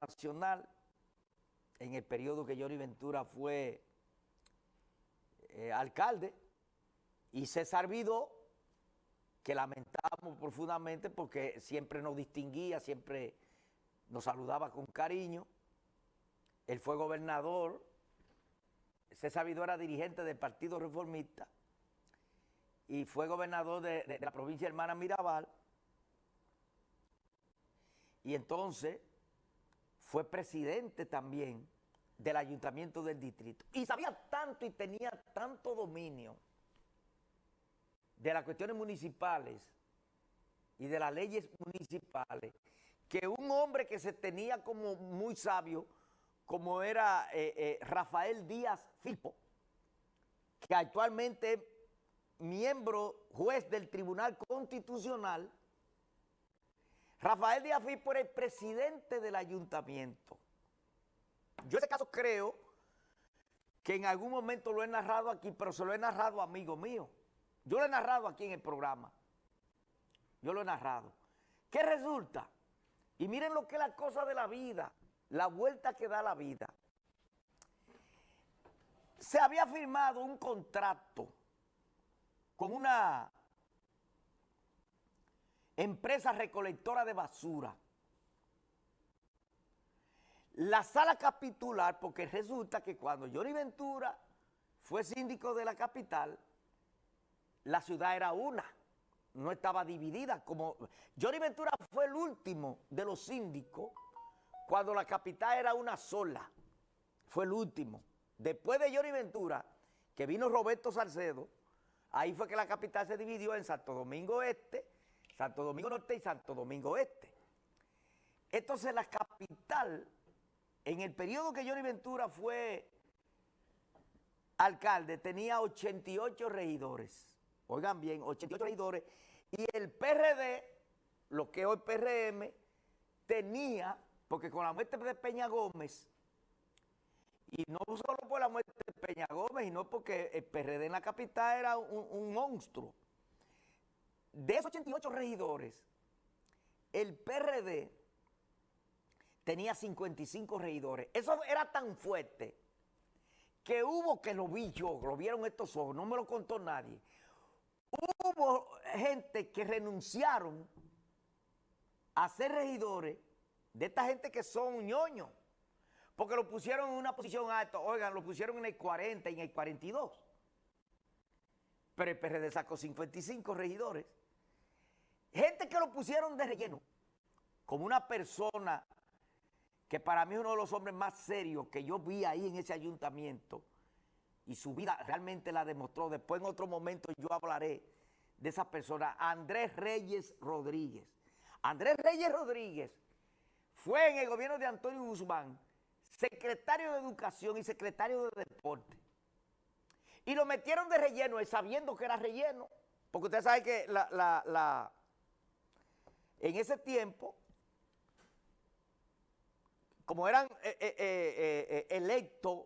nacional, en el periodo que Johnny Ventura fue eh, alcalde, y César Vidó, que lamentamos profundamente porque siempre nos distinguía, siempre nos saludaba con cariño. Él fue gobernador, César Vidó era dirigente del Partido Reformista y fue gobernador de, de la provincia hermana Mirabal. Y entonces fue presidente también del ayuntamiento del distrito. Y sabía tanto y tenía tanto dominio de las cuestiones municipales y de las leyes municipales, que un hombre que se tenía como muy sabio, como era eh, eh, Rafael Díaz Filpo, que actualmente miembro juez del Tribunal Constitucional, Rafael Díaz era el presidente del ayuntamiento. Yo ese caso creo que en algún momento lo he narrado aquí, pero se lo he narrado amigo mío. Yo lo he narrado aquí en el programa. Yo lo he narrado. ¿Qué resulta? Y miren lo que es la cosa de la vida, la vuelta que da la vida. Se había firmado un contrato con una empresa recolectora de basura. La sala capitular, porque resulta que cuando Johnny Ventura fue síndico de la capital, la ciudad era una, no estaba dividida. Como Johnny Ventura fue el último de los síndicos cuando la capital era una sola. Fue el último. Después de Johnny Ventura, que vino Roberto Salcedo, ahí fue que la capital se dividió en Santo Domingo Este, Santo Domingo Norte y Santo Domingo Este. Entonces la capital, en el periodo que Johnny Ventura fue alcalde, tenía 88 regidores oigan bien, 88 regidores, y el PRD, lo que hoy PRM, tenía, porque con la muerte de Peña Gómez, y no solo por la muerte de Peña Gómez, sino porque el PRD en la capital era un monstruo. De esos 88 regidores, el PRD tenía 55 regidores. Eso era tan fuerte que hubo que lo vi yo, lo vieron estos ojos, no me lo contó nadie hubo gente que renunciaron a ser regidores de esta gente que son ñoños, porque lo pusieron en una posición alta, oigan, lo pusieron en el 40 y en el 42. Pero el PRD sacó 55 regidores. Gente que lo pusieron de relleno, como una persona que para mí es uno de los hombres más serios que yo vi ahí en ese ayuntamiento, y su vida realmente la demostró. Después en otro momento yo hablaré de esa persona, Andrés Reyes Rodríguez. Andrés Reyes Rodríguez fue en el gobierno de Antonio Guzmán secretario de Educación y secretario de Deporte. Y lo metieron de relleno, sabiendo que era relleno, porque usted sabe que la, en ese tiempo, como eran eh, eh, eh, electos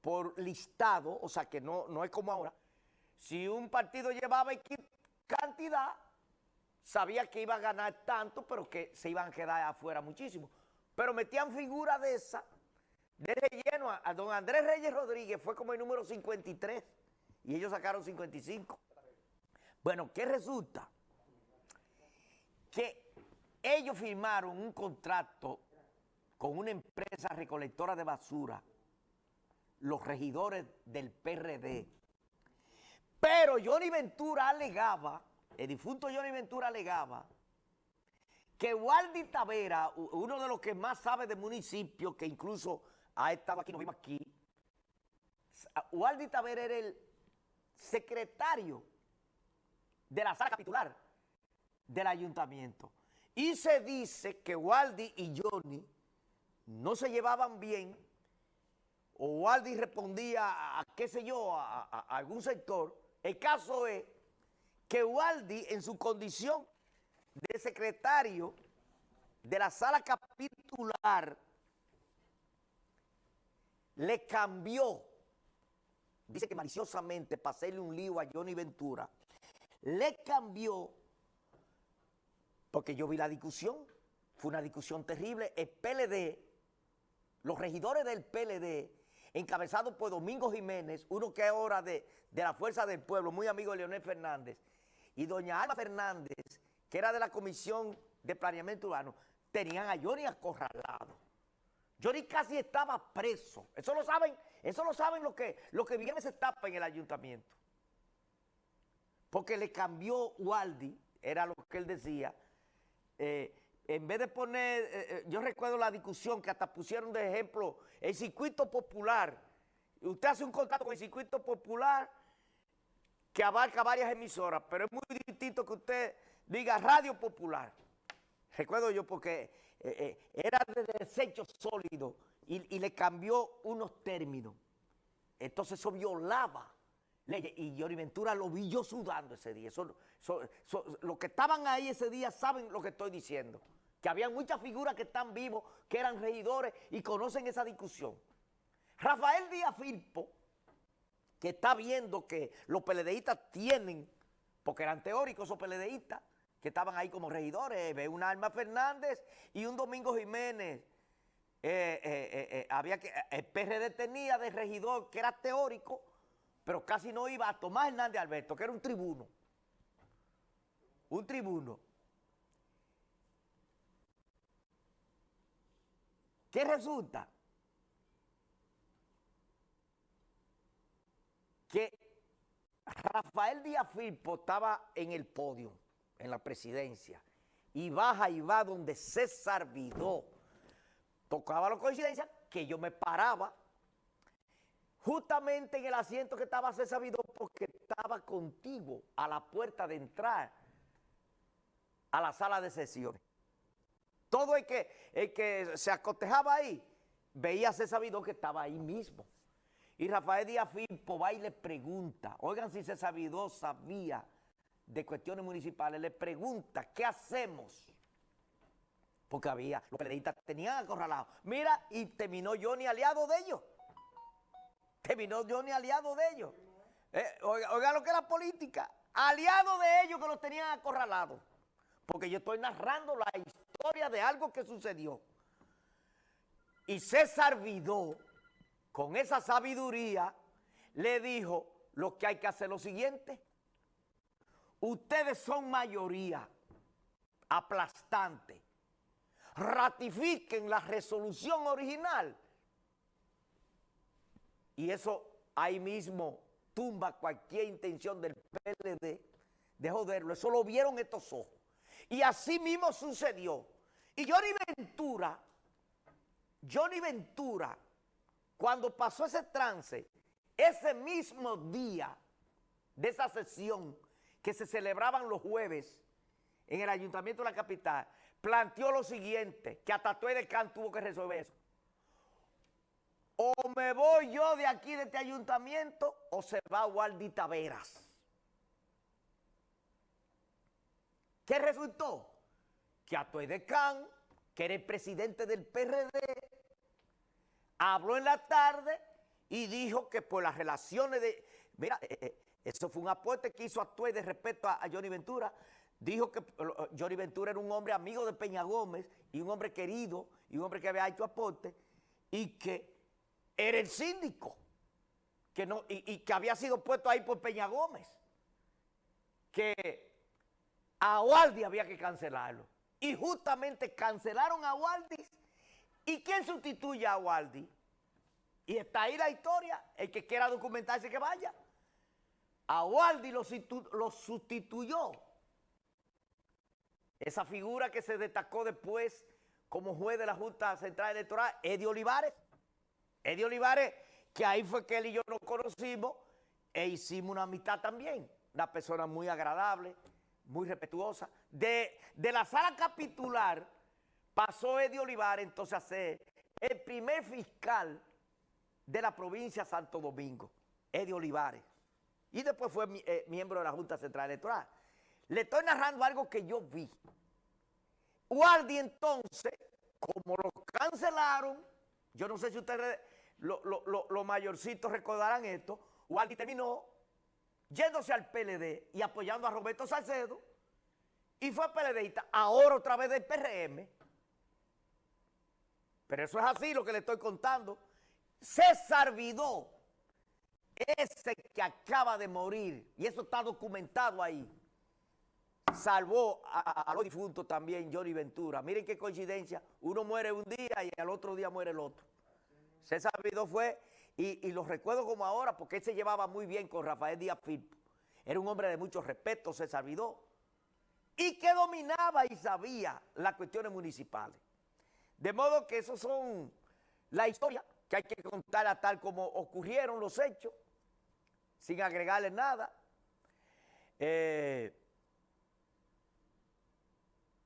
por listado, o sea que no, no es como ahora. Si un partido llevaba cantidad, sabía que iba a ganar tanto, pero que se iban a quedar afuera muchísimo. Pero metían figura de esa, de relleno, a, don Andrés Reyes Rodríguez fue como el número 53 y ellos sacaron 55. Bueno, ¿qué resulta? Que ellos firmaron un contrato con una empresa recolectora de basura los regidores del PRD. Pero Johnny Ventura alegaba, el difunto Johnny Ventura alegaba, que Waldi Tavera, uno de los que más sabe de municipio, que incluso ha estado aquí, no vive aquí, Waldi Tavera era el secretario de la sala capitular del ayuntamiento. Y se dice que Waldi y Johnny no se llevaban bien o Waldi respondía a, qué sé yo, a, algún sector, el caso es que Waldi en su condición de secretario de la sala capitular le cambió, dice que maliciosamente para hacerle un lío a Johnny Ventura, le cambió, porque yo vi la discusión, fue una discusión terrible. El PLD, los regidores del PLD, encabezados por Domingo Jiménez, uno que ahora de, de la Fuerza del Pueblo, muy amigo de Leonel Fernández, y doña Alma Fernández, que era de la Comisión de Planeamiento Urbano, tenían a Johnny acorralado. Johnny casi estaba preso. Eso lo saben, eso lo saben los que, lo que viene esa etapa en el ayuntamiento. Porque le cambió Waldi, era lo que él decía, eh, en vez de poner, eh, eh, yo recuerdo la discusión que hasta pusieron de ejemplo el circuito popular. Usted hace un contrato con el circuito popular que abarca varias emisoras, pero es muy distinto que usted diga radio popular. Recuerdo yo porque era de desecho sólido y, le cambió unos términos. Entonces eso violaba Y Johnny Ventura lo vi yo sudando ese día. los que estaban ahí ese día saben lo que estoy diciendo. Que había muchas figuras que están vivos, que eran regidores y conocen esa discusión. Rafael Díaz Filpo, que está viendo que los peledeístas tienen, porque eran teóricos esos peledeístas, que estaban ahí como regidores, ve un Alma Fernández y un Domingo Jiménez. Eh, eh, eh, había que, el PRD tenía de regidor que era teórico, pero casi no iba a Tomás Hernández Alberto, que era un tribuno. Un tribuno. ¿Qué resulta? Que Rafael Díaz Filpo estaba en el podio en la presidencia y baja y va donde César Vidó. Tocaba la coincidencia que yo me paraba justamente en el asiento que estaba César Vidó porque estaba contigo a la puerta de entrar a la sala de sesiones. Todo el que, el que se acotejaba ahí veía a César que estaba ahí mismo. Y Rafael Díaz Filpo va y le pregunta, oigan si César Vidó sabía de cuestiones municipales le pregunta, ¿qué hacemos? Porque había, los periodistas tenían acorralados. Mira, y terminó Johnny aliado de ellos. Terminó Johnny aliado de ellos. Eh, oiga, lo que es la política. Aliado de ellos que los tenían acorralados. Porque yo estoy narrando la historia de algo que sucedió. Y César Vidó, con esa sabiduría, le dijo lo que hay que hacer lo siguiente ustedes son mayoría aplastante. Ratifiquen la resolución original. Y eso ahí mismo tumba cualquier intención del PLD de joderlo. Eso lo vieron estos ojos. Y así mismo sucedió. Y Johnny Ventura, Johnny Ventura, cuando pasó ese trance, ese mismo día de esa sesión, que se celebraban los jueves en el Ayuntamiento de la capital, planteó lo siguiente, que hasta Can tuvo que resolver eso. O me voy yo de aquí, de este ayuntamiento, o se va Waldi Taveras. ¿Qué resultó? Que Atuey de Can, que era el presidente del PRD, habló en la tarde y dijo que por las relaciones de... Mira, eh, eh, eso fue un aporte que hizo Actué de respeto a, Johnny Ventura. Dijo que Johnny Ventura era un hombre amigo de Peña Gómez y un hombre querido y un hombre que había hecho aporte y que era el síndico que no, y, que había sido puesto ahí por Peña Gómez. Que a Waldi había que cancelarlo. Y justamente cancelaron a Waldi. ¿Y quién sustituye a Waldi? Y está ahí la historia. El que quiera documentarse que vaya a Waldi lo, sustituyó. Esa figura que se destacó después como juez de la Junta Central Electoral, Eddie Olivares. Eddie Olivares, que ahí fue que él y yo nos conocimos e hicimos una amistad también. Una persona muy agradable, muy respetuosa. De, de la sala capitular pasó Eddie Olivares entonces a ser el primer fiscal de la provincia de Santo Domingo, Eddie Olivares y después fue eh, miembro de la Junta Central Electoral. Le estoy narrando algo que yo vi. Waldi entonces, como lo cancelaron, yo no sé si ustedes, los mayorcitos recordarán esto, Waldi terminó yéndose al PLD y apoyando a Roberto Salcedo y fue PLDista, ahora otra vez del PRM, Pero eso es así lo que le estoy contando. César Vidó, ese que acaba de morir, y eso está documentado ahí, salvó a, a los difuntos también Johnny Ventura. Miren qué coincidencia, uno muere un día y al otro día muere el otro. César Vidó fue, y, y lo recuerdo como ahora, porque él se llevaba muy bien con Rafael Díaz Firpo. Era un hombre de mucho respeto, César Vidó, y que dominaba y sabía las cuestiones municipales. De modo que esos son la historia que hay que contar tal como ocurrieron los hechos, sin agregarle nada. Eh,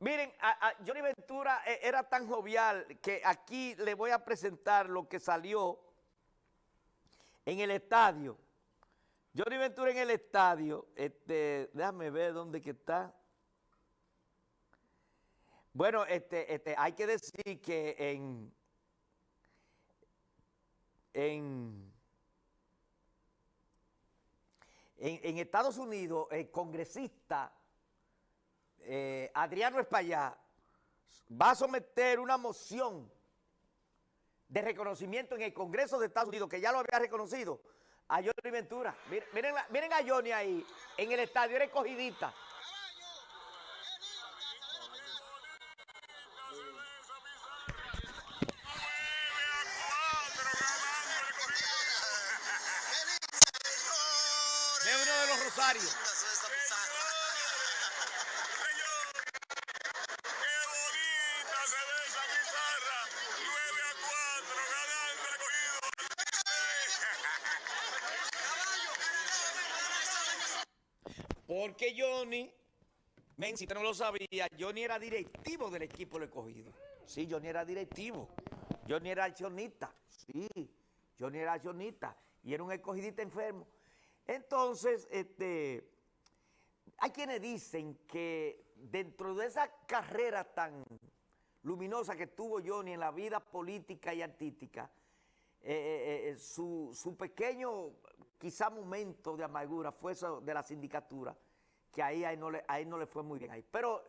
miren, a, Johnny Ventura eh, era tan jovial que aquí le voy a presentar lo que salió en el estadio. Johnny Ventura en el estadio, este, déjame ver dónde que está. Bueno, este, este, hay que decir que en, en, en, en Estados Unidos el congresista eh, Adriano Espaillá va a someter una moción de reconocimiento en el Congreso de Estados Unidos, que ya lo había reconocido, a Johnny Ventura. Miren, miren, miren a Johnny ahí, en el estadio, era escogidita. Porque Johnny, men, si usted no lo sabía, Johnny era directivo del equipo del escogido. Sí, Johnny era directivo. Johnny era accionista. Sí, Johnny era accionista. Y era un escogidista enfermo. Entonces, este, hay quienes dicen que dentro de esa carrera tan luminosa que tuvo Johnny en la vida política y artística, eh, eh, eh, su, su pequeño, quizá momento de amargura fue eso de la sindicatura, que ahí a él no le, a él no le fue muy bien ahí. Pero